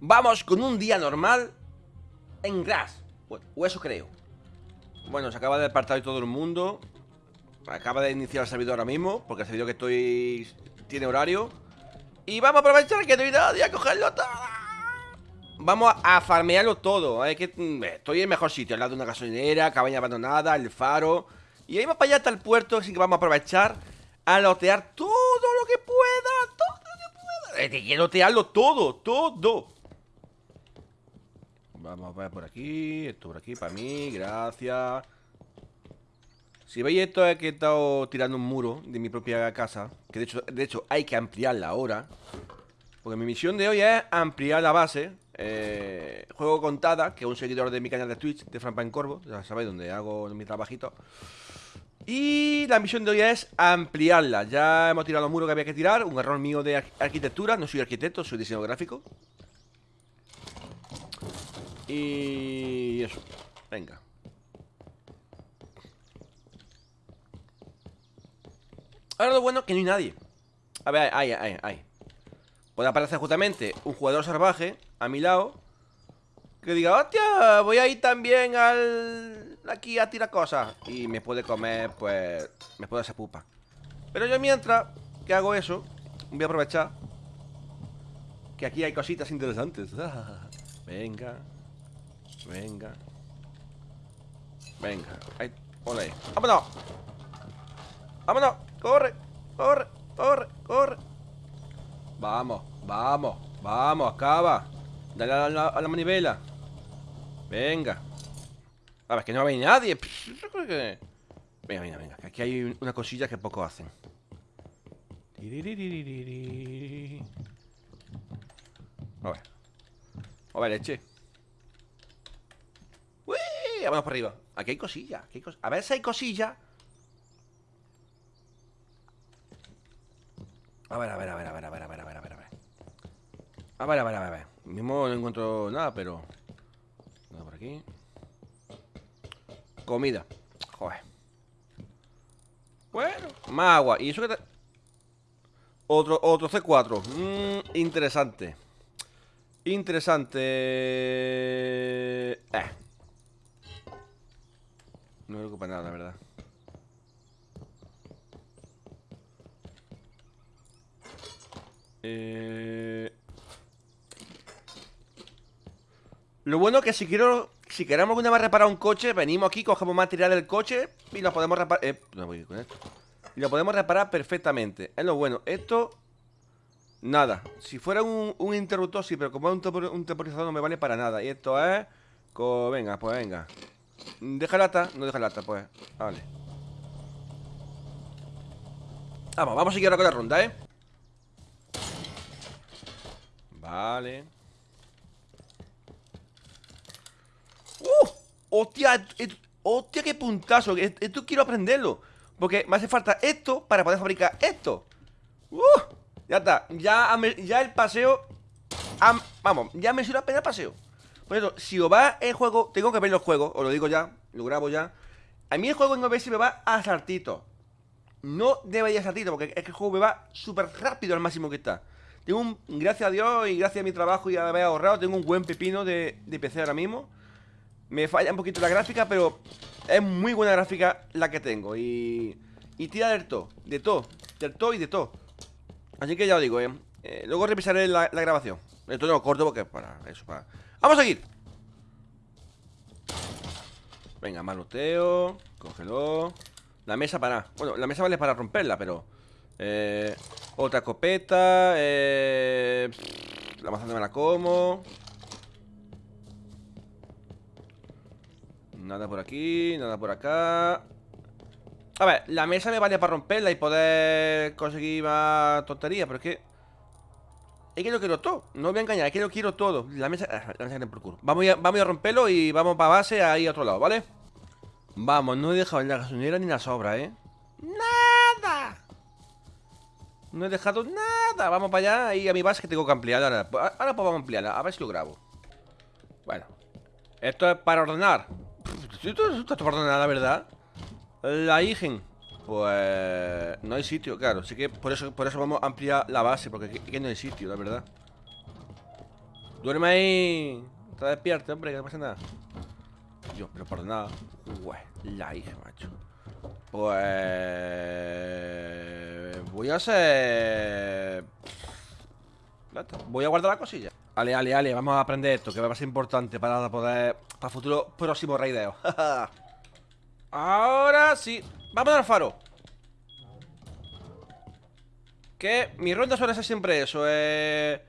Vamos con un día normal en Grass. O eso creo. Bueno, se acaba de despertar todo el mundo. Acaba de iniciar el servidor ahora mismo, porque el servidor que estoy tiene horario. Y vamos a aprovechar que no hay nadie a cogerlo todo. Vamos a farmearlo todo. que, mm, estoy en el mejor sitio, al lado de una gasolinera, cabaña abandonada, el faro. Y ahí más para allá hasta el puerto, así que vamos a aprovechar a lotear todo lo que pueda. Todo lo que pueda. Lotearlo todo, todo. Vamos a ver por aquí, esto por aquí para mí, gracias. Si veis esto es que he estado tirando un muro de mi propia casa, que de hecho, de hecho hay que ampliarla ahora. Porque mi misión de hoy es ampliar la base. Eh, juego contada, que es un seguidor de mi canal de Twitch, de Franpa Corvo, ya sabéis, donde hago mi trabajito. Y la misión de hoy es ampliarla. Ya hemos tirado el muro que había que tirar, un error mío de arquitectura, no soy arquitecto, soy diseñador gráfico. Y eso. Venga. Ahora lo bueno es que no hay nadie. A ver, ahí, ahí, ahí. Puede aparecer justamente un jugador salvaje a mi lado que diga, hostia, voy a ir también al... aquí a tirar cosas. Y me puede comer, pues... Me puede hacer pupa. Pero yo mientras que hago eso, voy a aprovechar que aquí hay cositas interesantes. Venga. Venga. Venga. Ahí. Ole. ¡Vámonos! ¡Vámonos! ¡Corre! ¡Corre! ¡Corre! ¡Corre! Vamos, vamos, vamos, acaba. Dale a la, manivela. Venga. A ver, que no va a venir nadie. Venga, venga, venga. aquí hay una cosilla que poco hacen. A ver. A ver, leche. Vamos por arriba. Aquí hay cosillas. A ver si hay cosillas. A ver, a ver, a ver, a ver, a ver, a ver, a ver, a ver. A ver, a ver, a ver, a ver. Mismo no encuentro nada, pero... Nada por aquí. Comida. Joder. Bueno, más agua. Y eso que te... Otro, otro C4. Mmm, interesante. Interesante. Eh. No me preocupa nada, la verdad. Eh... Lo bueno que si quiero Si queremos alguna vez reparar un coche Venimos aquí, cogemos material del coche Y lo podemos reparar eh, no voy con esto. Y lo podemos reparar perfectamente. Es lo bueno. Esto Nada. Si fuera un, interruptor sí Pero como es un, temporizador no me vale para nada. Y esto es Venga, pues venga Deja lata, no deja lata, pues Vale Vamos, vamos a seguir ahora con la ronda, ¿eh? Vale ¡Uh! ¡Hostia! ¡Hostia, qué puntazo! Esto quiero aprenderlo Porque me hace falta esto para poder fabricar esto ¡Uh! Ya está Ya, ya el paseo Vamos, ya me sirve la el paseo por eso, si os va el juego, tengo que ver los juegos, os lo digo ya, lo grabo ya. A mí el juego en OBS me va a saltito. No debería saltito, porque es que el juego me va súper rápido al máximo que está. Tengo un, gracias a Dios y gracias a mi trabajo y a haber ahorrado, tengo un buen pepino de, de PC ahora mismo. Me falla un poquito la gráfica, pero es muy buena gráfica la que tengo. Y, y tira del todo, de todo, del todo y de todo. Así que ya os digo, eh, eh luego revisaré la, la grabación. Esto no lo corto porque para eso, para ¡Vamos a seguir! Venga, maloteo Cógelo La mesa para... Bueno, la mesa vale para romperla, pero... Eh, otra copeta eh, La manzana me la como. Nada por aquí Nada por acá. A ver, la mesa me vale para romperla Y poder conseguir más tonterías Pero es que es que lo quiero todo, no voy a engañar, es que lo quiero todo. La mesa, ah, la mesa por culo. Vamos a, vamos a romperlo y vamos para base ahí a otro lado, ¿vale? Vamos, no he dejado ni la gasolinera ni la sobra, ¿eh? ¡Nada! No he dejado nada. Vamos para allá y a mi base que tengo que ampliar. Ahora, ahora pues vamos a ampliarla, a ver si lo grabo. Bueno Esto es para ordenar. Esto, es para ordenar, la verdad. La Igen pues no hay sitio, claro. Así que por eso, por eso vamos a ampliar la base, porque aquí, no hay sitio, la verdad. Duerme ahí. Está despierto, hombre, que no pasa nada. Yo, pero por nada. Ué, la hija, macho. Pues... Voy a hacer... Voy a guardar la cosilla. Ale, ale, ale, vamos a aprender esto, que va a ser importante para poder... Para futuro próximo raideo. Ahora sí. Vamos al faro. Que mi ronda suele ser siempre eso. Eh,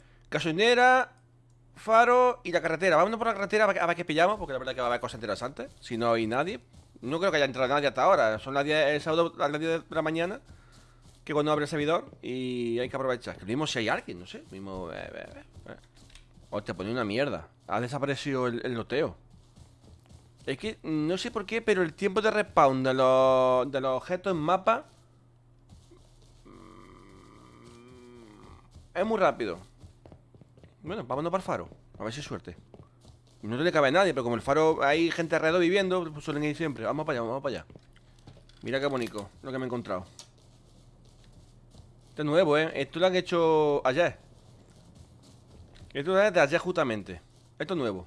faro y la carretera. Vámonos por la carretera a ver qué pillamos, porque la verdad que va a haber cosas interesantes. Si no hay nadie. No creo que haya entrado nadie hasta ahora. Son las 10, el sábado las 10 de la mañana. Que cuando abre el servidor. Y hay que aprovechar. Que mismo si hay alguien, no sé. Mismo. Eh, eh, eh. Hostia, pone una mierda. Ha desaparecido el, el loteo. Es que no sé por qué, pero el tiempo de respawn de los, de los objetos en mapa Es muy rápido. Bueno, vámonos para el faro A ver si hay suerte. No tiene que haber nadie, pero como el faro hay gente alrededor viviendo Pues suelen ir siempre. Vamos para allá, vamos para allá. Mira qué bonito lo que me he encontrado. Este es nuevo, ¿eh? Esto lo han hecho ayer. Esto es de ayer justamente. Esto es nuevo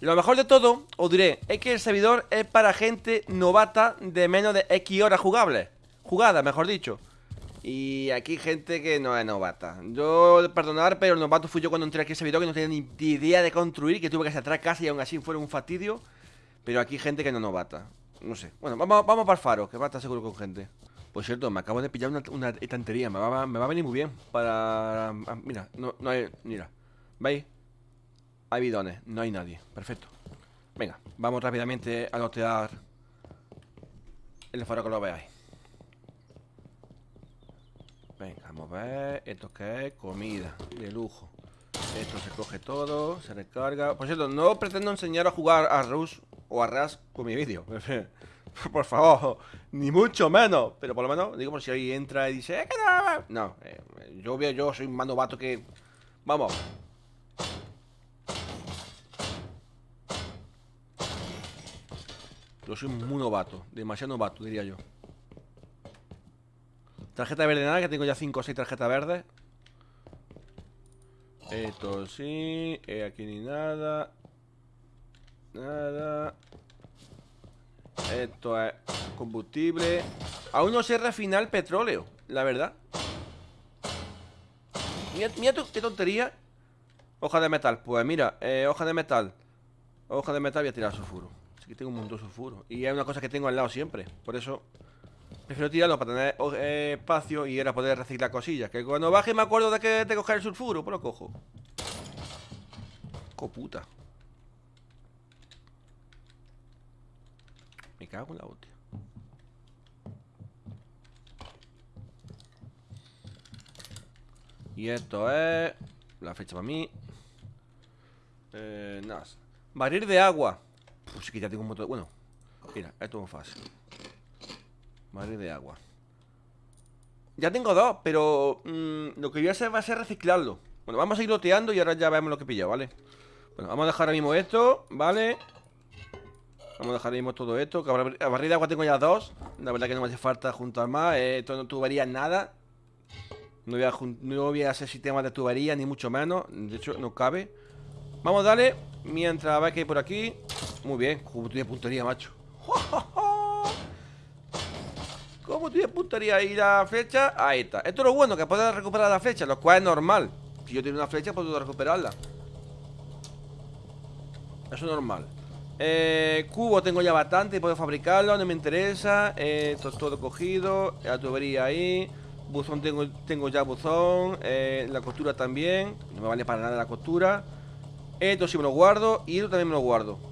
y lo mejor de todo, os diré, es que el servidor es para gente novata de menos de X horas jugables Jugadas, mejor dicho. Y aquí gente que no es novata. Yo, perdonar, pero el novato fui yo cuando entré aquí a ese video Que no tenía ni idea de construir Que tuve que hacer atrás casa y aún así fue un fastidio. Pero aquí gente que no es novata. No sé, bueno, vamos, vamos para el faro Que va a estar seguro con gente. Pues cierto, me acabo de pillar una, estantería. Me va, me va, a venir muy bien Para... Ah, mira, no, no hay... Mira, ¿veis? Hay bidones, no hay nadie, perfecto Venga, vamos rápidamente a lotear El faro que lo veáis Venga, vamos a ver. ¿Esto qué es? Comida de lujo. Esto se coge todo, se recarga. Por cierto, no pretendo enseñar a jugar a Rush o a Ras con mi vídeo. por favor, ni mucho menos. Pero por lo menos, digo, por si ahí entra y dice, eh, no, eh, yo yo soy un mando vato que. Vamos. Yo soy muy novato, demasiado novato, diría yo. Tarjeta verde nada, que tengo ya 5 o 6 tarjetas verdes. Esto sí eh, Aquí ni nada. Nada. Esto es combustible. Aún no sé refinar petróleo La verdad. Mira, mira qué tontería. Hoja de metal, pues mira, eh, hoja de metal. Hoja de metal voy a tirar sulfuro Así que tengo un montón de sulfuro Y es una cosa que tengo al lado siempre Por eso Prefiero tirarlo para tener eh, espacio y era poder reciclar cosillas. Que cuando baje me acuerdo de que de coger el sulfuro, pues lo cojo. Coputa. Me cago en la hostia. Y esto es la fecha para mí. Eh, nada. Barril de agua. Pues que ya tengo un montón. Bueno, mira, esto es fácil. Madre de agua Ya tengo dos, pero mm, Lo que voy a hacer va a ser reciclarlo Bueno, vamos a ir loteando y ahora ya vemos lo que he ¿vale? Bueno, vamos a dejar ahora mismo esto, ¿vale? Vamos a dejar ahora mismo todo esto a barril de agua tengo ya dos La verdad que no me hace falta juntar más eh, Esto no tubería nada no voy, a, no voy a hacer sistema de tubería Ni mucho menos, de hecho no cabe Vamos a darle Mientras va que hay por aquí Muy bien, como de puntería, macho ¿Cómo tiene puntería ahí la flecha? Ahí está. Esto es lo bueno, que puedes recuperar la flecha Lo cual es normal. Si yo tengo una flecha, puedo recuperarla. Eso es normal. Eh, Cubo tengo ya bastante Puedo fabricarlo, no me interesa. Eh, Esto es todo cogido La tubería ahí. Buzón tengo, tengo ya buzón eh, La costura también. No me vale para nada la costura. Esto sí me lo guardo Y esto también me lo guardo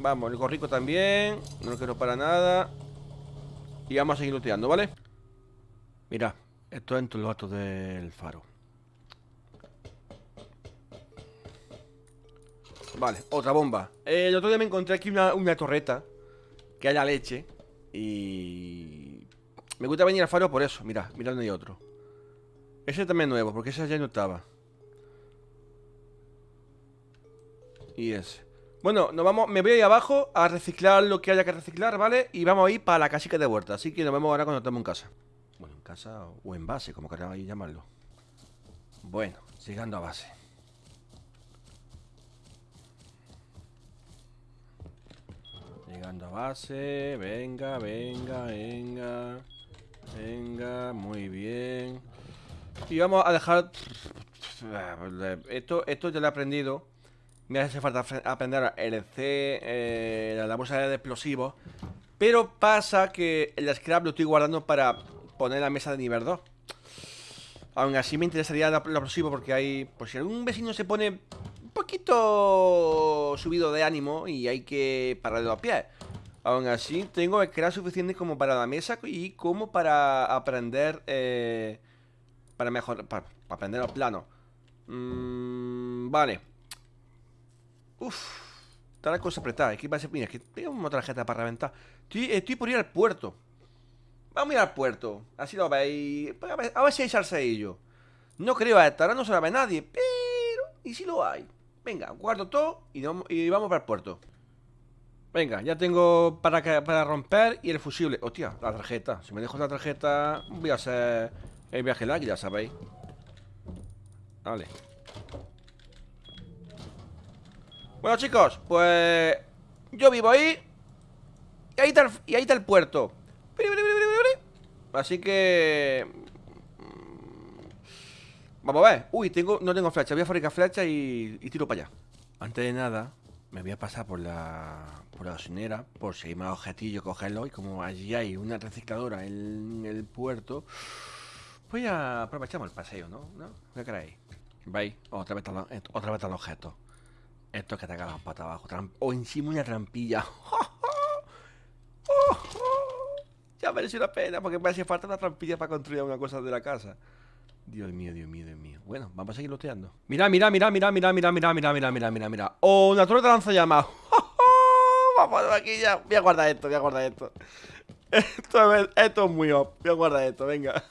Vamos, el gorrico también No lo quiero para nada. Y vamos a seguir looteando, ¿vale? Mira, esto es en los datos del faro. Vale, otra bomba. El otro día me encontré aquí una, torreta Que haya leche Y... Me gusta venir al faro por eso. Mira, mira donde hay otro. Ese también es nuevo, porque ese ya no estaba. Y ese bueno, nos vamos, me voy ahí abajo a reciclar lo que haya que reciclar, ¿vale? Y vamos a ir para la casica de huerta, así que nos vemos ahora cuando estemos en casa. Bueno, en casa o en base, como queráis llamarlo. Bueno, llegando a base. Llegando a base, venga, venga, venga. Venga, muy bien. Y vamos a dejar... Esto, esto ya lo he aprendido. Me hace falta aprender el C, eh, la bolsa de explosivos. Pero pasa que el scrap lo estoy guardando para poner la mesa de nivel 2. Aún así me interesaría lo explosivo porque hay... Pues si algún vecino se pone un poquito subido de ánimo y hay que pararlo a pie. Aún así, tengo el scrap suficiente como para la mesa y como para aprender... Eh, para mejorar... Para, aprender los planos. Mm, vale. Uf. Está la cosa apretada. Aquí va a ser... Mira, que tengo una tarjeta para reventar. Estoy, por ir al puerto. Vamos a ir al puerto. Así lo veis. A ver, a ver si hay salseillo. No creo a esta, ahora no se la ve nadie. Pero, ¿y si lo hay? Venga, guardo todo y vamos, y vamos para el puerto. Venga, ya tengo para, para romper y el fusible. Hostia, la tarjeta. Si me dejo la tarjeta, voy a hacer el viaje largo, ya sabéis. Vale. Bueno, chicos, pues yo vivo ahí. Y ahí está el, y ahí está el puerto. Así que... Mm, vamos a ver. Uy, tengo, no tengo flecha. Voy a fabricar flecha y, tiro para allá. Antes de nada, me voy a pasar por la, por la gasolinera por si hay más objetillos cogerlo. Y como allí hay una recicladora en el puerto, pues ya aprovechamos el paseo, ¿no? ¿No? ¿Qué creéis? ¿Veis? Otra vez, otra vez el objeto. Esto es que te cagas para abajo. o encima una trampilla. Ya merece una pena porque me hace falta una trampilla para construir una cosa de la casa. Dios mío, Dios mío, Dios mío. Bueno, vamos a seguir loteando. Mira, mira, mira, mira, mira, mira, mira, mira, mira, mira, mira, mira. Oh, una torre de lanzallamas. Vamos aquí ya. Voy a guardar esto, voy a guardar esto. Esto es, esto es muy op. Voy a guardar esto, venga.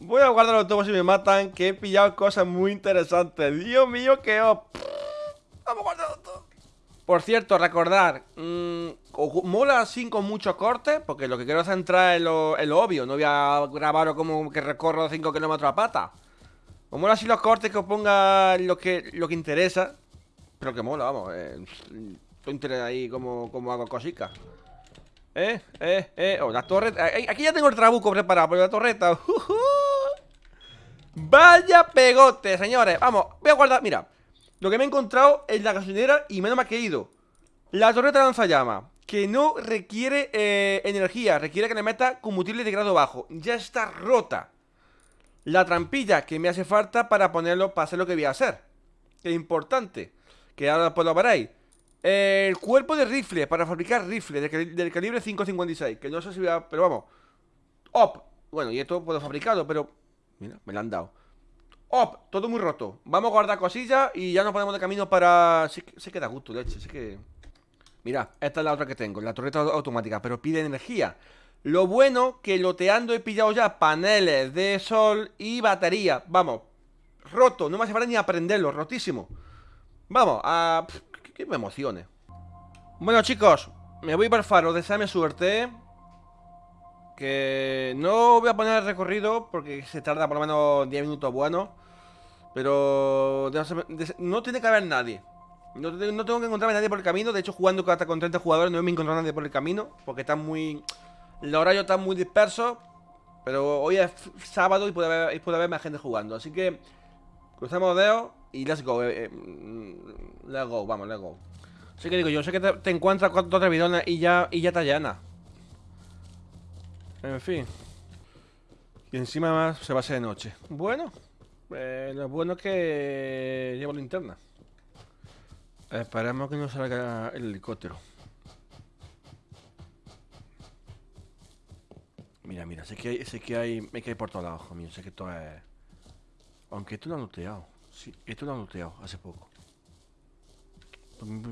Voy a guardarlo todo si me matan, que he pillado cosas muy interesantes. Dios mío, qué op. Guardarlo todo. Por cierto, recordar, mmm, mola así con muchos cortes, porque lo que quiero es entrar en lo, obvio, no voy a grabarlo como que recorro 5 kilómetros a pata. O mola así los cortes que os ponga lo que, lo que interesa, pero que mola, vamos. Eh, estoy ahí como, como hago cositas. Eh, eh, eh. Oh, la torreta. Aquí ya tengo el trabuco preparado, pero la torreta. Vaya pegote, señores. Vamos, voy a guardar. Mira, lo que me he encontrado es la gasolinera y menos me ha caído. La torreta lanzallamas que no requiere eh, energía, requiere que le meta combustible de grado bajo. Ya está rota. La trampilla que me hace falta para ponerlo, para hacer lo que voy a hacer. Que es importante. Que ahora pues lo veréis. El cuerpo de rifle, para fabricar rifle del, calibre 5.56. Que no sé si voy a... Pero vamos. Op. Bueno, y esto puedo fabricarlo, pero... Mira, me lo han dado. Op, todo muy roto. Vamos a guardar cosillas y ya nos ponemos de camino para... Sí, sí que da gusto, leche. Sí. Mira, esta es la otra que tengo, la torreta automática, pero pide energía. Lo bueno que loteando he pillado ya paneles de sol y batería. Vamos, roto, no me hace falta ni aprenderlo, rotísimo. Vamos, a... que, me emocione. Bueno, chicos, me voy para el faro, deseame suerte. Que no voy a poner el recorrido porque se tarda por lo menos 10 minutos bueno. Pero no tiene que haber nadie. No, tengo que encontrarme nadie por el camino. De hecho, jugando hasta con 30 jugadores no me he encontrado nadie por el camino. Porque está muy... El horario está muy disperso. Pero hoy es sábado y puede haber, puede haber más gente jugando. Así que... Cruzamos dedos y let's go. Eh, eh, let's go, vamos, let's go. Así que digo, yo sé que te, encuentras con dos bidones y ya, y ya está llena. En fin. Y encima más se va a hacer de noche. Bueno, eh, lo bueno es que llevo linterna. Esperemos que no salga el helicóptero. Mira, mira, sé que hay, sé que hay, me cae por todos lados, mío, sé que esto es... Aunque esto lo han looteado. Sí, esto lo han looteado hace poco.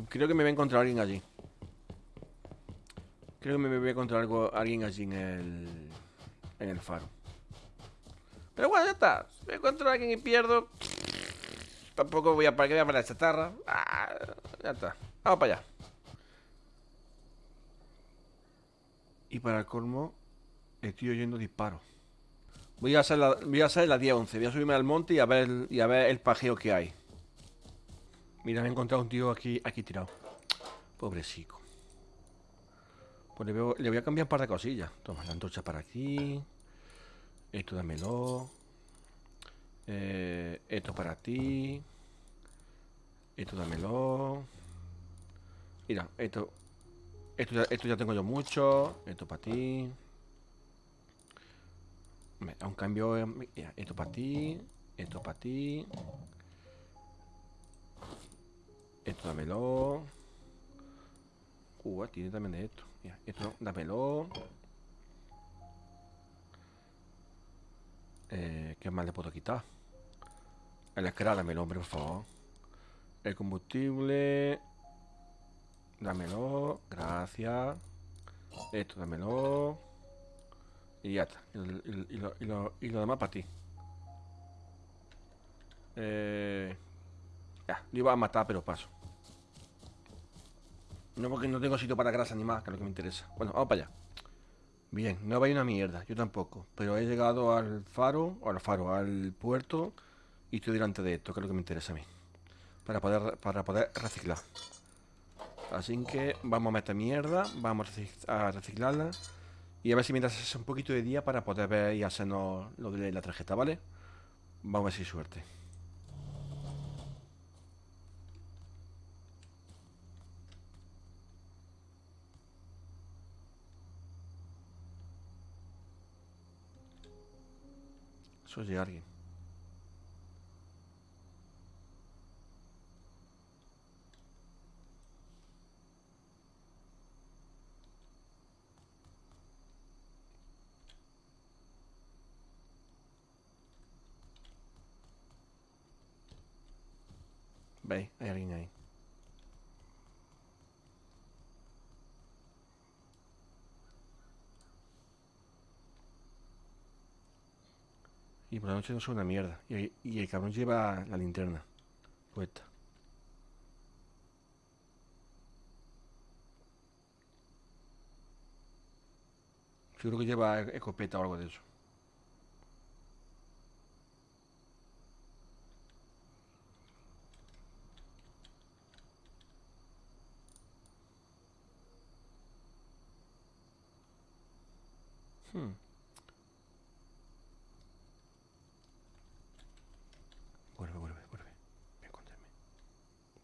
Creo que me voy a encontrar alguien allí. Creo que me voy a encontrar algo, alguien allí en el... En el faro. Pero bueno, ya está. Si me encuentro a alguien y pierdo... Tampoco voy a para que voy a la chatarra. Ah, ya está. Vamos para allá. Y para el colmo, estoy oyendo disparos. Voy a hacer la, voy a hacer la día 11. Voy a subirme al monte y a ver, y a ver el pajeo que hay. Mira, me he encontrado un tío aquí, aquí tirado. Pobrecico. Pues le, le voy a cambiar un par de cosillas. Toma, la antorcha para aquí. Esto dámelo. Eh, esto para ti. Esto dámelo. Mira, esto. Esto ya, esto ya tengo yo mucho. Esto para ti. Da un cambio. esto para ti. Esto para ti. Esto dámelo. Uh, tiene también de esto. Mira, esto dámelo. ¿Qué más le puedo quitar? El escra, dámelo, hombre, por favor. El combustible. Dámelo. Gracias. Esto dámelo. Y ya está. Y lo demás para ti. Eh, ya, lo iba a matar, pero paso. No porque no tengo sitio para grasa ni más, que es lo que me interesa. Bueno, vamos para allá. Bien, no vaya una mierda, yo tampoco. Pero he llegado al faro, o al faro, al puerto, y estoy delante de esto, que es lo que me interesa a mí. Para poder, para poder reciclar. Así que vamos a meter mierda, vamos a recic- a reciclarla. Y a ver si mientras hace un poquito de día para poder ver y hacernos lo de la tarjeta, ¿vale? Vamos a ver si hay suerte. Llega alguien. Veis, hay alguien ahí. Y por la noche no es una mierda. Y, el cabrón lleva la linterna puesta. Seguro que lleva escopeta o algo de eso. Hmm.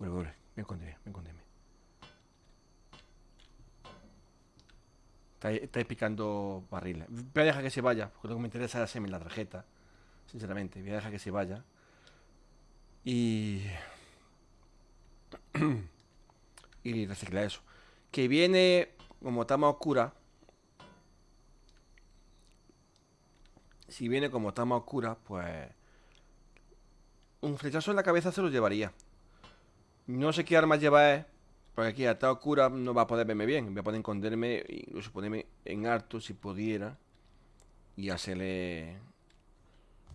Vuelve, vuelve. Ven a esconderme, ven a esconderme. Está, ahí- está ahí picando barriles. Voy a dejar que se vaya, porque lo que me interesa es hacerme la tarjeta. Sinceramente, voy a dejar que se vaya. Y. y reciclar eso. Que viene, como está más oscura. Si viene como está más oscura, pues. Un flechazo en la cabeza se lo llevaría. No sé qué armas lleva él. Porque aquí, está oscura, no va a poder verme bien. Voy a poder esconderme, incluso ponerme en harto si pudiera. Y hacerle.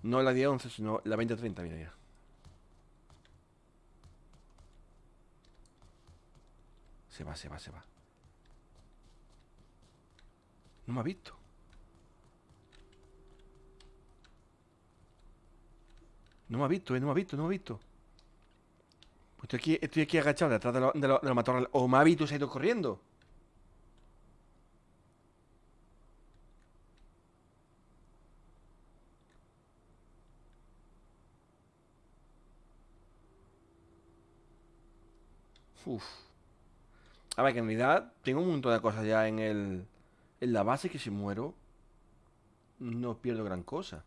No la 10-11, sino la 20-30, mira ya. Se va, se va, se va. No me ha visto. No me ha visto, eh, no me ha visto, no me ha visto. Pues estoy aquí, estoy aquí agachado detrás de los de lo- de los matorrales. O visto y se ha ido corriendo. Uf. A ver, que en realidad tengo un montón de cosas ya en el. En la base que si muero. No pierdo gran cosa.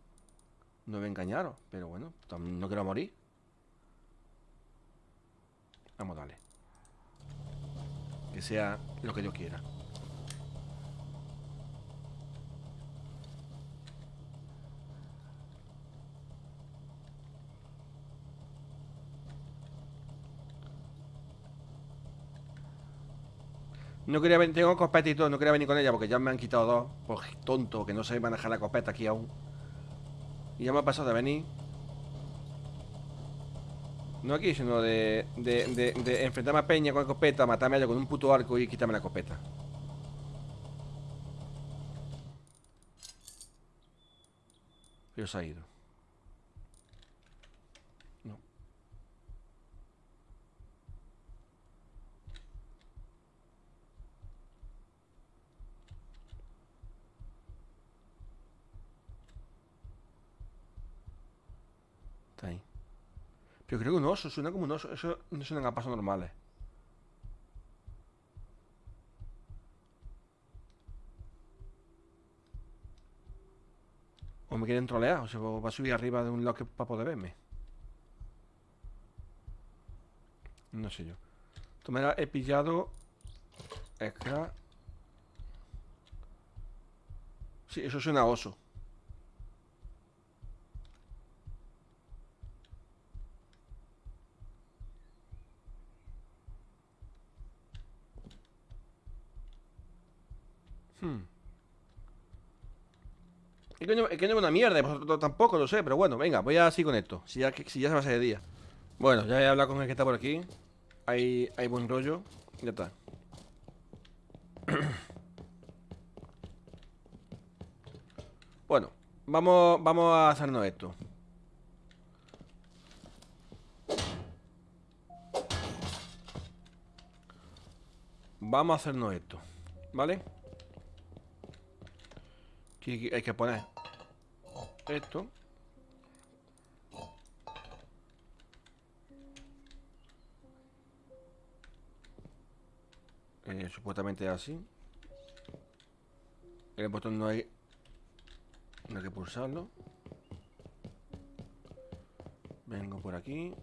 No me engañaron, pero bueno, no quiero morir. Vamos, dale. Que sea lo que yo quiera. No quería venir, tengo escopeta y todo, no quería venir con ella porque ya me han quitado dos. Por tonto, que no sé manejar la escopeta aquí aún. Y ya me ha pasado de venir. No aquí, sino de, de, de, enfrentarme a Peña con escopeta, matarme a ella con un puto arco y quitarme la escopeta. Pero se ha ido. No. Está ahí. Pero creo que un oso, suena como un oso. Eso no suenan a pasos normales. O me quieren trolear, o se va a subir arriba de un loque para poder verme. No sé yo. De he pillado. Acá. Sí, eso suena a oso. Hmm. Es que, no, es que no una mierda, vosotros tampoco lo sé, pero bueno, venga, voy así con esto. Si ya, si ya se va a hacer de día. Bueno, ya he hablado con el que está por aquí. Hay, hay buen rollo. Ya está. bueno, vamos, vamos a hacernos esto. Vamos a hacernos esto, ¿vale? Hay que poner esto. Eh, supuestamente así. El botón no hay... No hay que pulsarlo. Vengo por aquí.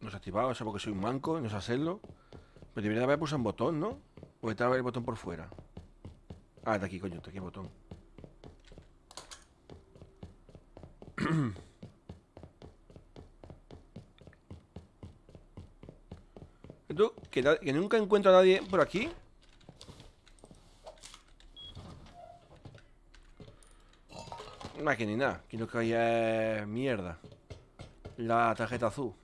No se ha activado, eso porque soy un manco, no sé hacerlo. Pero debería haber pulsado un botón, ¿no? O estaba el botón por fuera. Ah, está aquí, coño, está aquí el botón. ¿Tú? ¿Que, ¿Que, nunca encuentro a nadie por aquí? No, que ni nada. Que no que haya mierda. La tarjeta azul.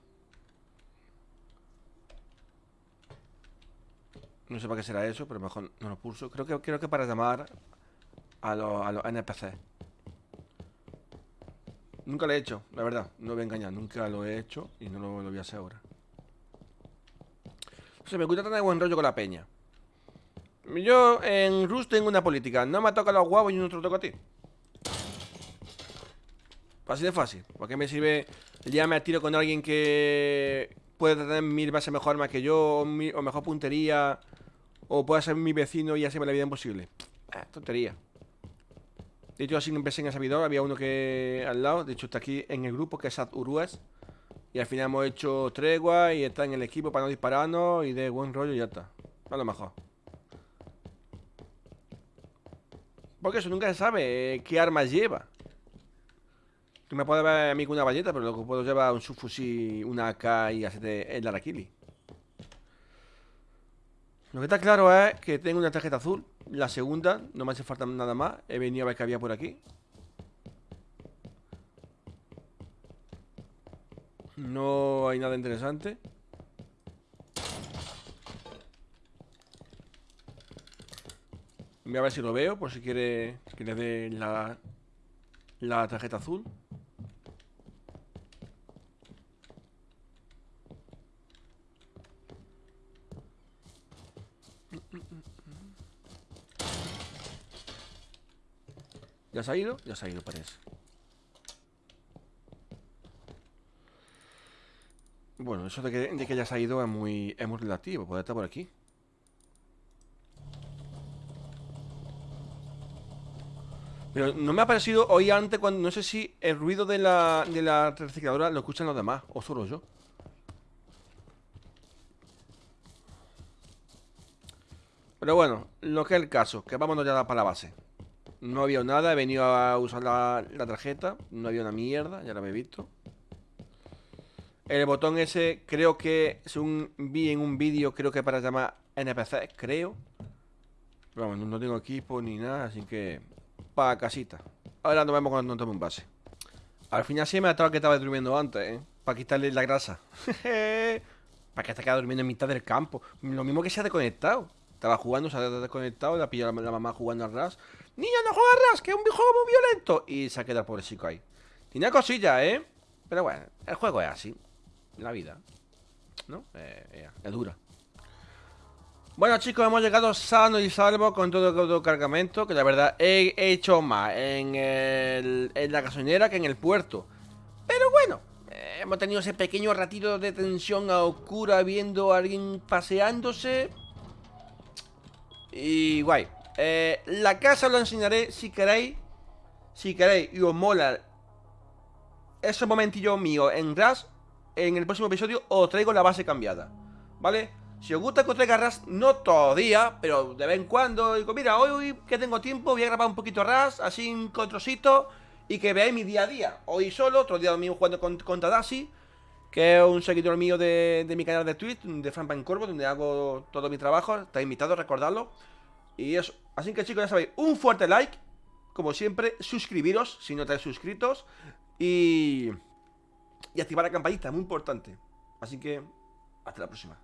No sé para qué será eso, pero mejor no lo pulso. Creo que, creo que para llamar a los, a los NPC. Nunca lo he hecho, la verdad. No voy a engañar. Nunca lo he hecho y no lo, voy a hacer ahora. O sea, me gusta tener buen rollo con la peña. Yo en Rus tengo una política. No me toca los huevos y no te lo toco a ti. Así de fácil. ¿Para qué me sirve ya me tiro con alguien que puede tener mil bases mejor más que yo o, mejor puntería o puede ser mi vecino y hacerme la vida imposible? Eh, tontería. De hecho, así empecé en el servidor. Había uno que al lado. De hecho, está aquí en el grupo, que es Ad Urues. Y al final hemos hecho tregua y está en el equipo para no dispararnos y de buen rollo y ya está. A lo mejor. Porque eso nunca se sabe eh, qué armas lleva. Tú me puedes ver a mí con una valleta, pero lo que puedo llevar un subfusil, una AK y hacerte el Araquili. Lo que está claro es que tengo una tarjeta azul. La segunda, no me hace falta nada más. He venido a ver qué había por aquí. No hay nada interesante. Voy a ver si lo veo, por si quiere que le dé la, la tarjeta azul. ¿Ya se ha ido? Ya se ha ido, parece. Bueno, eso de que, ya se ha ido es muy, es muy relativo. Puede estar por aquí. Pero no me ha parecido hoy antes cuando... No sé si el ruido de la, de la recicladora lo escuchan los demás. O solo yo. Pero bueno, lo que es el caso. Que vámonos ya para la base. No había nada, he venido a usar la, tarjeta No había una mierda, ya la he visto El botón ese creo que, según vi en un vídeo, creo que para llamar NPC, creo vamos, no tengo equipo ni nada, así que... Para casita Ahora nos vemos cuando tome un base Al final sí me estado que estaba durmiendo antes, ¿eh? Para quitarle la grasa Para que hasta quedado durmiendo en mitad del campo Lo mismo que se ha desconectado Estaba jugando, se ha desconectado, la pillado la, mamá jugando al ras. ¡Niño, no juegas ras! ¡Que es un juego muy violento! Y se ha quedado el pobre chico ahí. Tiene cosillas, ¿eh? Pero bueno, el juego es así. La vida. ¿No? Eh, es dura. Bueno chicos, hemos llegado sano y salvo con todo el cargamento Que la verdad he hecho más en, en la gasolinera que en el puerto Pero bueno, eh, hemos tenido ese pequeño ratito de tensión a oscura viendo a alguien paseándose Y guay eh, La casa lo enseñaré si queréis Si queréis y os mola Esos momentillos míos en Rush En el próximo episodio os traigo la base cambiada ¿Vale? Si os gusta que os traiga RAS, no todo día, pero de vez en cuando, digo, mira, hoy que tengo tiempo, voy a grabar un poquito RAS, así un trocito, y que veáis mi día a día. Hoy solo, otro día mío jugando con, con Tadashi, que es un seguidor mío de, mi canal de Twitch, de Frank Corvo, donde hago todo mi trabajo. Está invitado a recordarlo. Y eso. Así que chicos, ya sabéis, un fuerte like, como siempre, suscribiros si no estáis suscritos, y, y activar la campanita, muy importante. Así que, hasta la próxima.